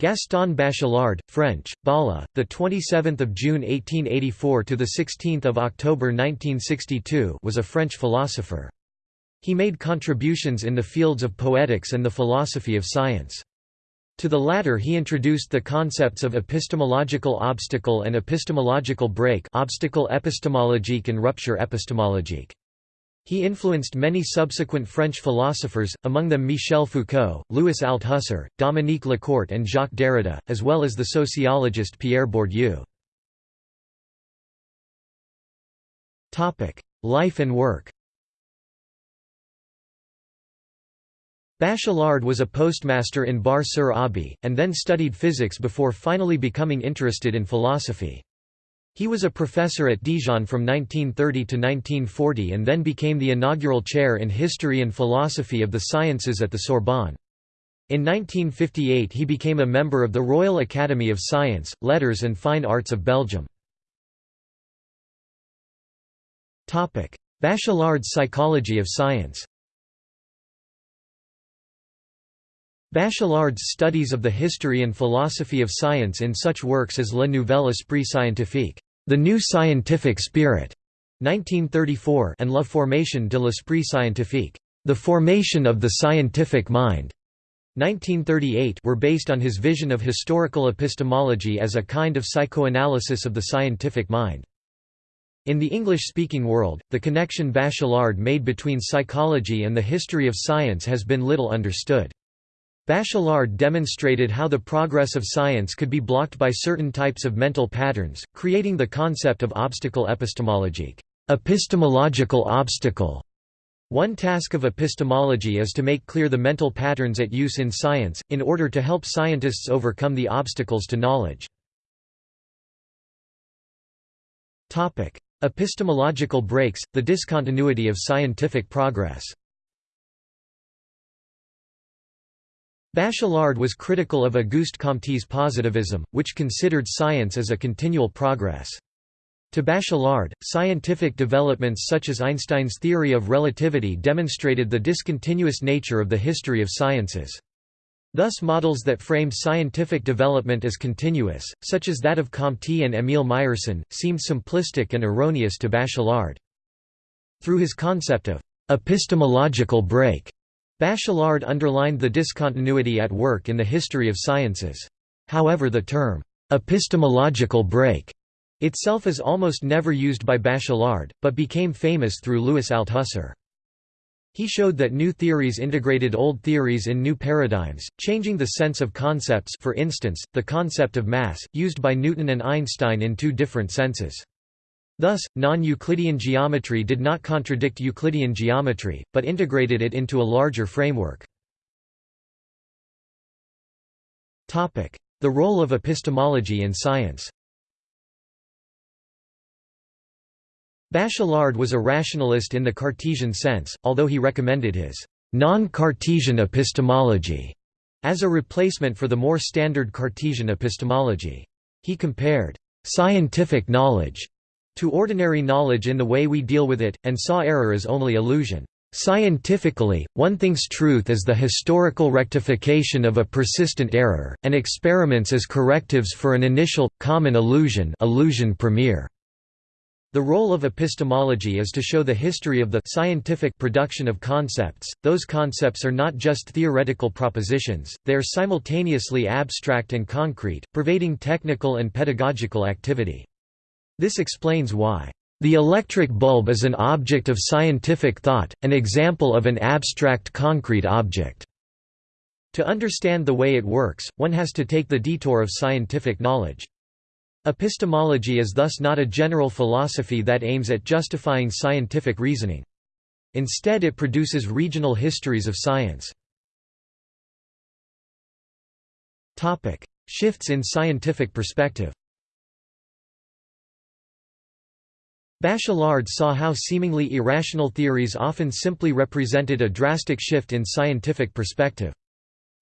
Gaston Bachelard, French, Bala, the 27th of June 1884 to the 16th of October 1962, was a French philosopher. He made contributions in the fields of poetics and the philosophy of science. To the latter he introduced the concepts of epistemological obstacle and epistemological break obstacle epistemologique and rupture epistemologique. He influenced many subsequent French philosophers, among them Michel Foucault, Louis Althusser, Dominique Lecourt and Jacques Derrida, as well as the sociologist Pierre Bourdieu. Life and work Bachelard was a postmaster in Bar-sur-Aube, and then studied physics before finally becoming interested in philosophy. He was a professor at Dijon from 1930 to 1940 and then became the inaugural chair in History and Philosophy of the Sciences at the Sorbonne. In 1958 he became a member of the Royal Academy of Science, Letters and Fine Arts of Belgium. Bachelard's psychology of science Bachelard's studies of the history and philosophy of science in such works as Le Nouvel Esprit Scientifique The New Scientific Spirit, 1934 and La Formation de l'Esprit Scientifique The Formation of the Scientific Mind, 1938 were based on his vision of historical epistemology as a kind of psychoanalysis of the scientific mind. In the English-speaking world, the connection Bachelard made between psychology and the history of science has been little understood. Bachelard demonstrated how the progress of science could be blocked by certain types of mental patterns, creating the concept of obstacle epistemologique epistemological obstacle". One task of epistemology is to make clear the mental patterns at use in science, in order to help scientists overcome the obstacles to knowledge. Epistemological breaks, the discontinuity of scientific progress Bachelard was critical of Auguste Comte's positivism, which considered science as a continual progress. To Bachelard, scientific developments such as Einstein's theory of relativity demonstrated the discontinuous nature of the history of sciences. Thus models that framed scientific development as continuous, such as that of Comte and Émile Meyerson, seemed simplistic and erroneous to Bachelard. Through his concept of epistemological break, Bachelard underlined the discontinuity at work in the history of sciences. However the term, "'epistemological break' itself is almost never used by Bachelard, but became famous through Louis Althusser. He showed that new theories integrated old theories in new paradigms, changing the sense of concepts for instance, the concept of mass, used by Newton and Einstein in two different senses. Thus, non-Euclidean geometry did not contradict Euclidean geometry, but integrated it into a larger framework. The role of epistemology in science Bachelard was a rationalist in the Cartesian sense, although he recommended his non-Cartesian epistemology as a replacement for the more standard Cartesian epistemology. He compared scientific knowledge to ordinary knowledge in the way we deal with it, and saw error as only illusion. Scientifically, one thinks truth is the historical rectification of a persistent error, and experiments as correctives for an initial, common illusion illusion premiere. The role of epistemology is to show the history of the scientific production of concepts. Those concepts are not just theoretical propositions, they are simultaneously abstract and concrete, pervading technical and pedagogical activity. This explains why the electric bulb is an object of scientific thought, an example of an abstract concrete object. To understand the way it works, one has to take the detour of scientific knowledge. Epistemology is thus not a general philosophy that aims at justifying scientific reasoning. Instead it produces regional histories of science. Shifts in scientific perspective Bachelard saw how seemingly irrational theories often simply represented a drastic shift in scientific perspective.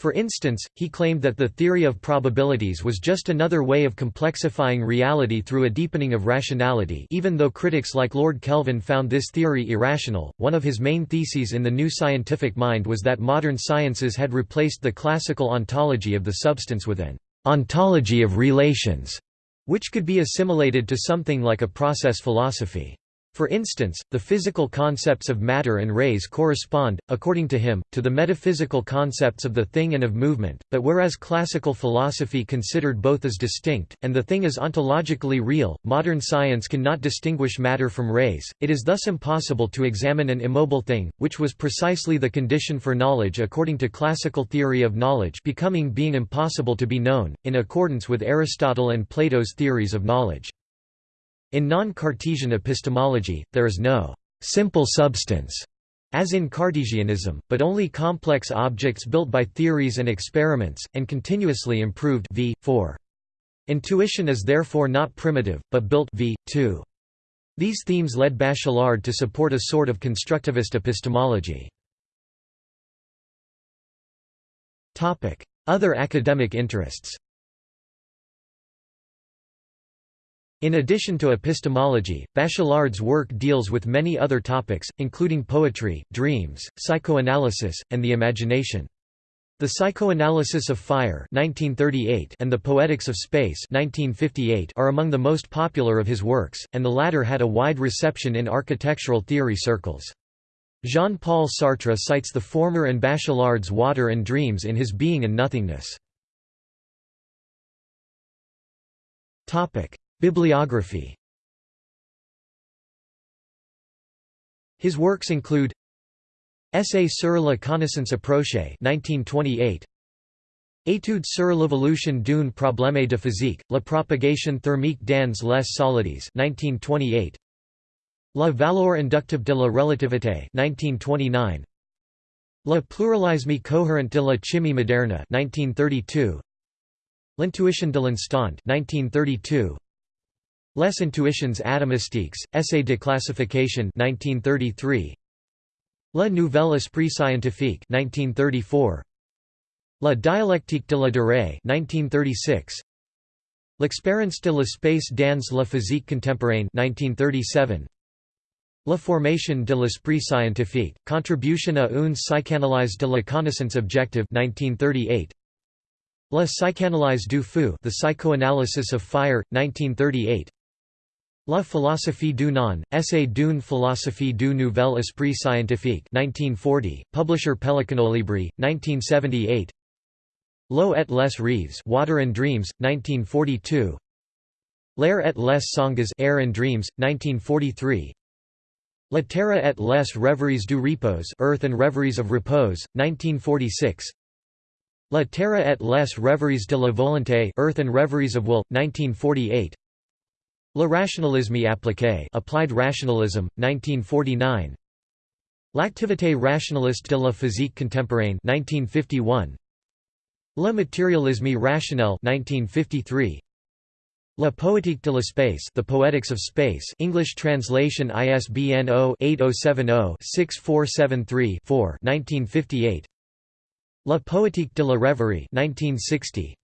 For instance, he claimed that the theory of probabilities was just another way of complexifying reality through a deepening of rationality even though critics like Lord Kelvin found this theory irrational. One of his main theses in the new scientific mind was that modern sciences had replaced the classical ontology of the substance with an ontology of relations, which could be assimilated to something like a process philosophy. For instance, the physical concepts of matter and rays correspond, according to him, to the metaphysical concepts of the thing and of movement, but whereas classical philosophy considered both as distinct, and the thing as ontologically real, modern science cannot distinguish matter from rays, it is thus impossible to examine an immobile thing, which was precisely the condition for knowledge according to classical theory of knowledge becoming being impossible to be known, in accordance with Aristotle and Plato's theories of knowledge. In non-Cartesian epistemology, there is no simple substance, as in Cartesianism, but only complex objects built by theories and experiments, and continuously improved v. 4. Intuition is therefore not primitive, but built v. 2. These themes led Bachelard to support a sort of constructivist epistemology. Other academic interests In addition to epistemology, Bachelard's work deals with many other topics, including poetry, dreams, psychoanalysis, and the imagination. The Psychoanalysis of Fire 1938 and The Poetics of Space 1958 are among the most popular of his works, and the latter had a wide reception in architectural theory circles. Jean-Paul Sartre cites the former and Bachelard's Water and Dreams in his Being and Nothingness. Bibliography. His works include Essai sur la connaissance approchée 1928 Études sur l'évolution d'une problème de physique, la propagation thermique dans les solides 1928 La valeur inductive de la relativité 1929 Le pluralisme cohérent de la chimie moderne 1932 L'intuition de l'instant 1932 Les intuitions atomistiques, Essai de classification 1933. Le Nouvel Esprit Scientifique 1934. La dialectique de la durée 1936. L'expérience de l'espace dans la physique contemporaine 1937. La formation de l'esprit scientifique, contribution à une psychanalyse de la connaissance objective 1938. La psychanalyse du feu The Psychoanalysis of Fire, 1938 La philosophie du non, Essai d'une philosophie du nouvel esprit scientifique 1940, publisher Pellicanolibri, 1978 L'eau et les rêves Water and Dreams, 1942 L'air et les songes Air and Dreams, 1943 La terre et les rêveries du repos Earth and Reveries of Repose, 1946 La terre et les rêveries de la volonté Earth and Reveries of Will, 1948 Le rationalisme appliqué Applied Rationalism, 1949 L'activité rationaliste de la physique contemporaine 1951 Le matérialisme rationnel 1953 La poétique de l'espace The Poetics of Space English translation ISBN 0-8070-6473-4 1958 La poétique de la rêverie 1960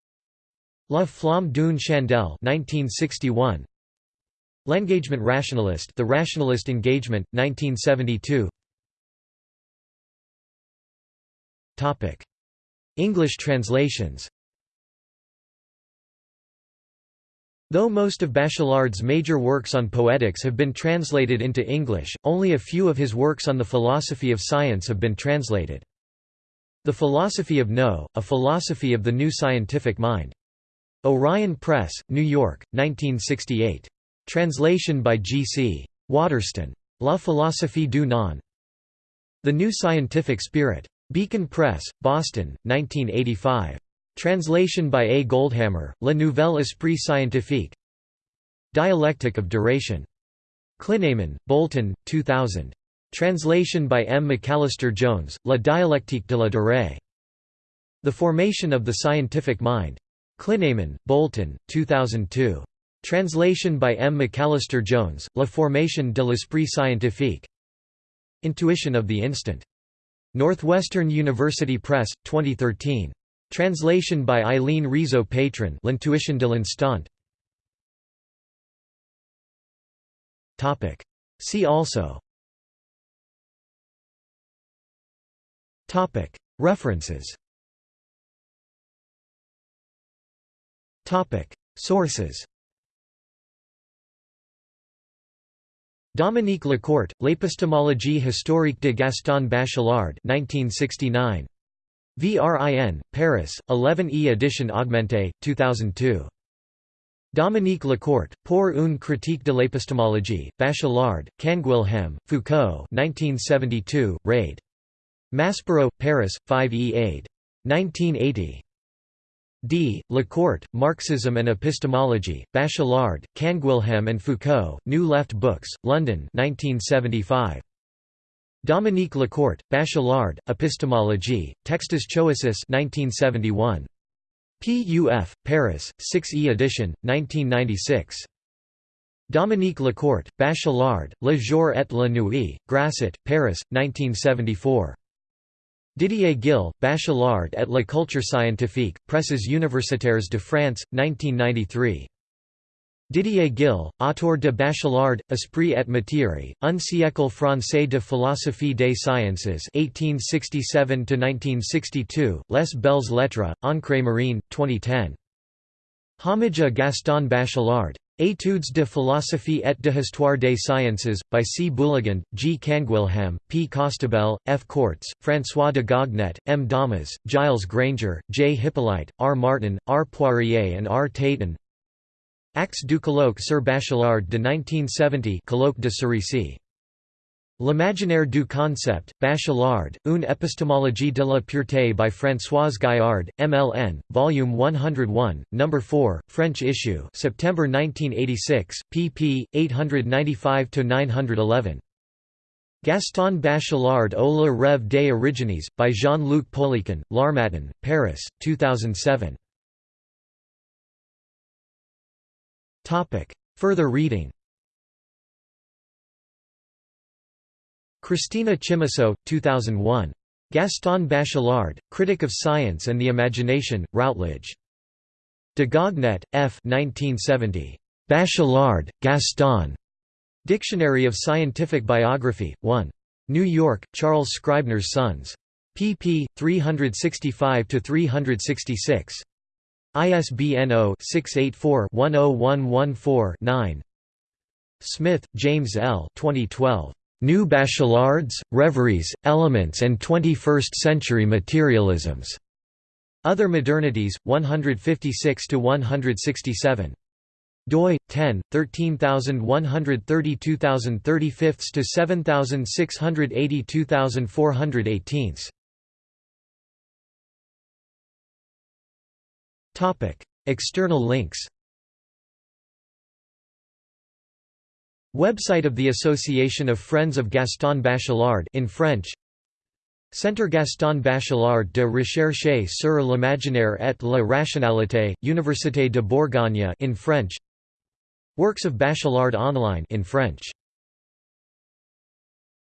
La flamme d'une chandelle 1961 L'engagement rationaliste The Rationalist Engagement, 1972 English translations Though most of Bachelard's major works on poetics have been translated into English, only a few of his works on the philosophy of science have been translated. The Philosophy of No, A Philosophy of the New Scientific Mind. Orion Press, New York, 1968. Translation by G. C. Waterston. La philosophie du non. The New Scientific Spirit. Beacon Press, Boston, 1985. Translation by A. Goldhammer, Le Nouvel Esprit Scientifique. Dialectic of Duration. Clinamen, Bolton, 2000. Translation by M. McAllister Jones, La dialectique de la durée. The Formation of the Scientific Mind. Clinamen, Bolton, 2002. Translation by M. McAllister Jones, La formation de l'esprit scientifique. Intuition of the Instant. Northwestern University Press, 2013. Translation by Eileen Rizo-Patron L'Intuition de l'instant See also References Sources Dominique Lecourt, L'épistémologie historique de Gaston Bachelard 1969. VRIN, Paris, 11e edition augmentée, 2002. Dominique Lecourt, Pour une critique de l'épistémologie, Bachelard, Canguilhem, Foucault 1972, Raid. Maspero, Paris, 5e aid. 1980. D. Lecourt, Marxism and Epistemology, Bachelard, Canguilhem and Foucault, New Left Books, London 1975. Dominique Lecourt, Bachelard, Epistemologie, Textus Choisis 1971. PUF, Paris, 6e edition, 1996. Dominique Lecourt, Bachelard, Le jour et la nuit, Grasset, Paris, 1974. Didier Gil, Bachelard et la culture scientifique, Presses universitaires de France, 1993. Didier Gil, auteur de Bachelard, Esprit et Matière, un siècle français de philosophie des sciences 1867–1962, Les Belles Lettres, Ancre Marine, 2010. Homage à Gaston Bachelard. Études de philosophie et de histoire des sciences, by C. Bouligand, G. Canguilhem, P. Costabel, F. Courts, François Dagognet, M. Daumas, Gilles Granger, J. Hyppolite, R. Martin, R. Poirier and R. Taton Actes du colloque sur Bachelard de 1970 colloque de Cerisy. L'imaginaire du concept, Bachelard, une épistémologie de la pureté by Françoise Gaillard, MLN, Volume 101, No. 4, French issue September 1986, pp. 895–911. Gaston Bachelard au le rêve des origines, by Jean-Luc Pouliquen, L'Harmattan, Paris, 2007. Further reading Cristina Chimisso, 2001. Gaston Bachelard, Critic of Science and the Imagination, Routledge. Dagognet, F. 1970. Bachelard, Gaston. Dictionary of Scientific Biography, 1. New York, Charles Scribner's Sons. pp. 365–366. ISBN 0-684-10114-9 Smith, James L. 2012. New Bachelards, Reveries, Elements and Twenty-First-Century Materialisms. Other Modernities, 156–167. doi 10 13132 to 7682,418. Topic: External links. Website of the Association of Friends of Gaston Bachelard in French. Centre Gaston Bachelard de recherche sur l'imaginaire et la rationalité, Université de Bourgogne in French. Works of Bachelard online in French.